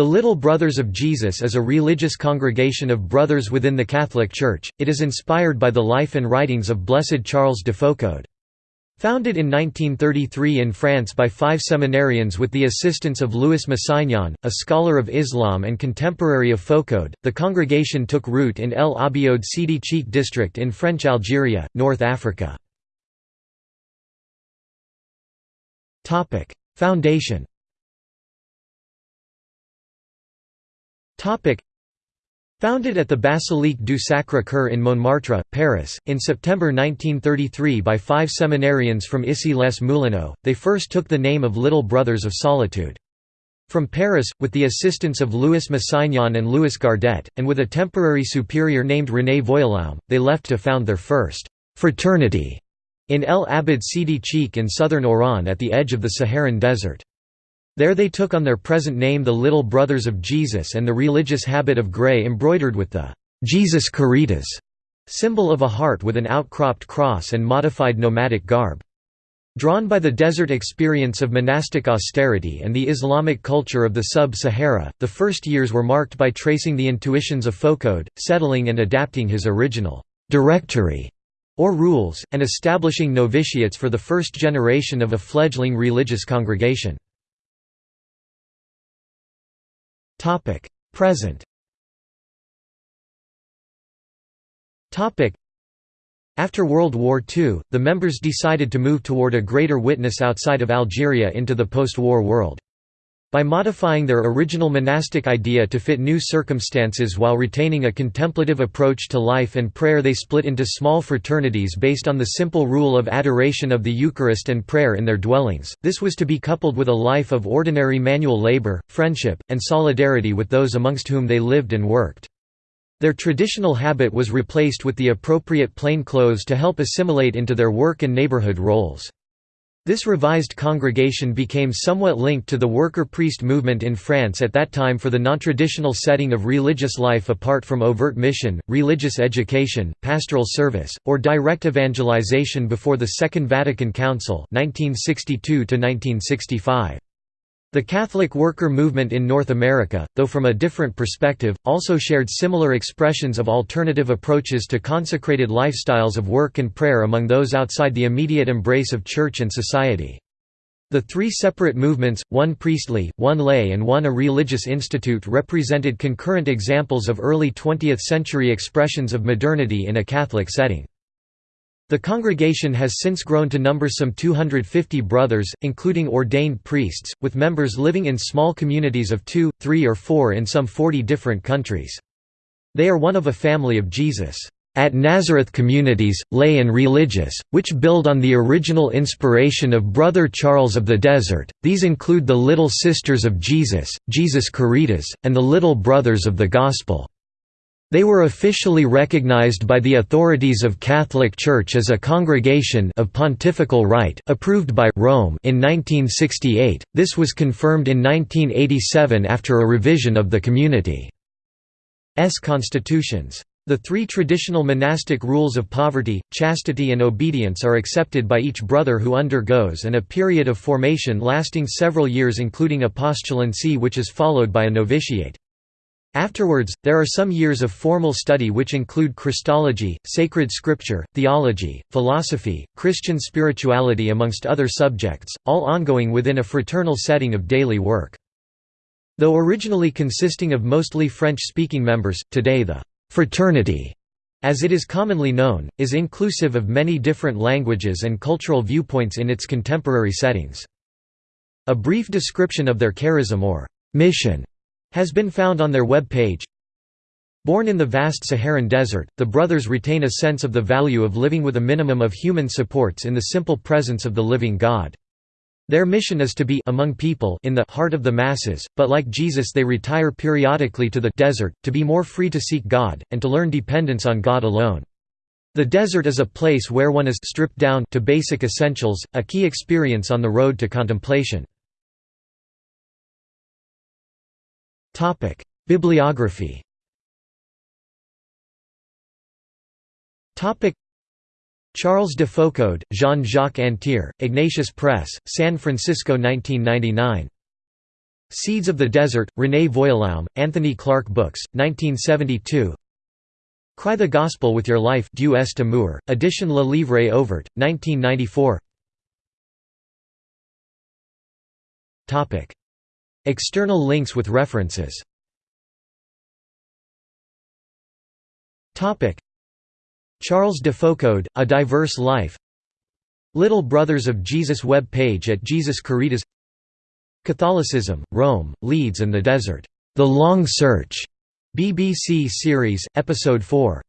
The Little Brothers of Jesus is a religious congregation of brothers within the Catholic Church. It is inspired by the life and writings of Blessed Charles de Foucauld. Founded in 1933 in France by five seminarians with the assistance of Louis Massignon, a scholar of Islam and contemporary of Foucauld, the congregation took root in El Abiod Sidi Cheikh district in French Algeria, North Africa. Foundation Founded at the Basilique du Sacré-Cœur in Montmartre, Paris, in September 1933 by five seminarians from Issy-les-Moulineaux, they first took the name of Little Brothers of Solitude. From Paris, with the assistance of Louis Massignon and Louis Gardet, and with a temporary superior named René Voillaume, they left to found their first «fraternity» in El Abiod Sidi Cheikh in southern Oran at the edge of the Saharan desert. There they took on their present name the Little Brothers of Jesus and the religious habit of grey embroidered with the Jesus Caritas symbol of a heart with an outcropped cross and modified nomadic garb. Drawn by the desert experience of monastic austerity and the Islamic culture of the sub-Sahara, the first years were marked by tracing the intuitions of Foucauld, settling and adapting his original «directory» or rules, and establishing novitiates for the first generation of a fledgling religious congregation. Topic: Present. Topic: After World War II, the members decided to move toward a greater witness outside of Algeria into the post-war world. By modifying their original monastic idea to fit new circumstances while retaining a contemplative approach to life and prayer they split into small fraternities based on the simple rule of adoration of the Eucharist and prayer in their dwellings. This was to be coupled with a life of ordinary manual labor, friendship, and solidarity with those amongst whom they lived and worked. Their traditional habit was replaced with the appropriate plain clothes to help assimilate into their work and neighborhood roles. This revised congregation became somewhat linked to the worker-priest movement in France at that time for the non-traditional setting of religious life apart from overt mission, religious education, pastoral service, or direct evangelization before the Second Vatican Council 1962 -1965. The Catholic worker movement in North America, though from a different perspective, also shared similar expressions of alternative approaches to consecrated lifestyles of work and prayer among those outside the immediate embrace of church and society. The three separate movements, one priestly, one lay and one a religious institute represented concurrent examples of early 20th-century expressions of modernity in a Catholic setting. The congregation has since grown to number some 250 brothers, including ordained priests, with members living in small communities of two, three or four in some 40 different countries. They are one of a family of Jesus at Nazareth communities, lay and religious, which build on the original inspiration of Brother Charles of the Desert. These include the Little Sisters of Jesus, Jesus Caritas, and the Little Brothers of the Gospel. They were officially recognized by the authorities of Catholic Church as a congregation of pontifical right approved by Rome in 1968. This was confirmed in 1987 after a revision of the community's constitutions. The three traditional monastic rules of poverty, chastity and obedience are accepted by each brother who undergoes and a period of formation lasting several years including a postulancy which is followed by a novitiate. Afterwards, there are some years of formal study which include Christology, sacred scripture, theology, philosophy, Christian spirituality amongst other subjects, all ongoing within a fraternal setting of daily work. Though originally consisting of mostly French-speaking members, today the «fraternity» as it is commonly known, is inclusive of many different languages and cultural viewpoints in its contemporary settings. A brief description of their charism or «mission» has been found on their web page. Born in the vast Saharan desert, the brothers retain a sense of the value of living with a minimum of human supports in the simple presence of the living God. Their mission is to be among people in the heart of the masses, but like Jesus they retire periodically to the desert, to be more free to seek God, and to learn dependence on God alone. The desert is a place where one is stripped down to basic essentials, a key experience on the road to contemplation. Bibliography. Topic: Charles de Foucauld, Jean-Jacques Antier, Ignatius Press, San Francisco 1999. Seeds of the Desert, René Voillaume, Anthony Clark Books, 1972 Cry the Gospel with Your Life Du Est Amour, Edition Le Livre Ouvert, 1994 External links with references Charles de Foucauld, A Diverse Life Little Brothers of Jesus web page at Jesus Caritas Catholicism, Rome, Leeds and the Desert. The Long Search. BBC series, Episode 4.